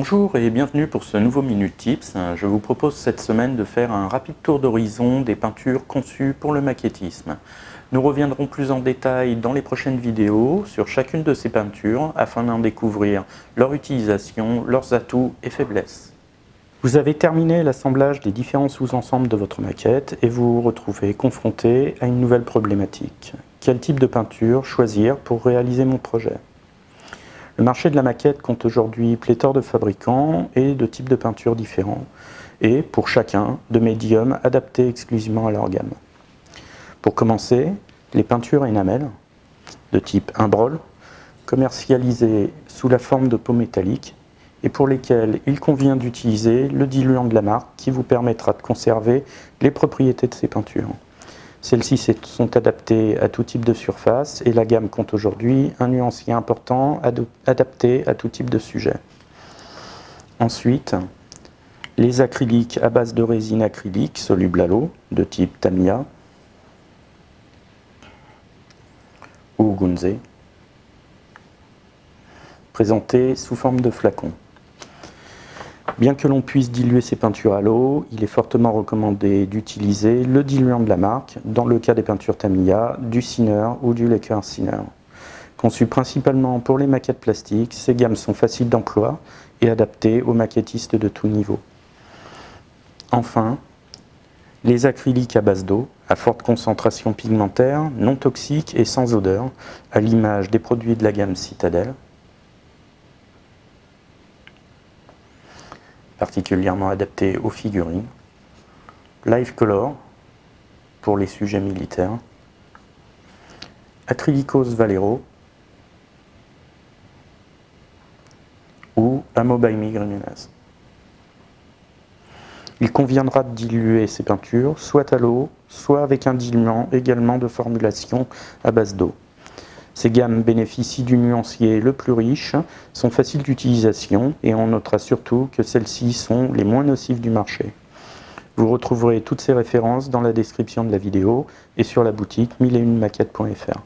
Bonjour et bienvenue pour ce nouveau Minute Tips. Je vous propose cette semaine de faire un rapide tour d'horizon des peintures conçues pour le maquettisme. Nous reviendrons plus en détail dans les prochaines vidéos sur chacune de ces peintures afin d'en découvrir leur utilisation, leurs atouts et faiblesses. Vous avez terminé l'assemblage des différents sous-ensembles de votre maquette et vous vous retrouvez confronté à une nouvelle problématique. Quel type de peinture choisir pour réaliser mon projet? Le marché de la maquette compte aujourd'hui pléthore de fabricants et de types de peintures différents, et pour chacun, de médiums adaptés exclusivement à leur gamme. Pour commencer, les peintures énamel, de type imbrol, commercialisées sous la forme de peau métallique, et pour lesquelles il convient d'utiliser le diluant de la marque qui vous permettra de conserver les propriétés de ces peintures. Celles-ci sont adaptées à tout type de surface et la gamme compte aujourd'hui un nuancier important adapté à tout type de sujet. Ensuite, les acryliques à base de résine acrylique soluble à l'eau de type Tamiya ou Gunze, présentés sous forme de flacons. Bien que l'on puisse diluer ces peintures à l'eau, il est fortement recommandé d'utiliser le diluant de la marque, dans le cas des peintures Tamiya, du Sinner ou du Laker Sinner. Conçues principalement pour les maquettes plastiques, ces gammes sont faciles d'emploi et adaptées aux maquettistes de tout niveau. Enfin, les acryliques à base d'eau, à forte concentration pigmentaire, non toxiques et sans odeur, à l'image des produits de la gamme Citadel, particulièrement adapté aux figurines. Live Color pour les sujets militaires. Acrylicos Valero ou Amo by Il conviendra de diluer ces peintures soit à l'eau, soit avec un diluant également de formulation à base d'eau. Ces gammes bénéficient du nuancier le plus riche, sont faciles d'utilisation et on notera surtout que celles-ci sont les moins nocives du marché. Vous retrouverez toutes ces références dans la description de la vidéo et sur la boutique 1001maquettes.fr.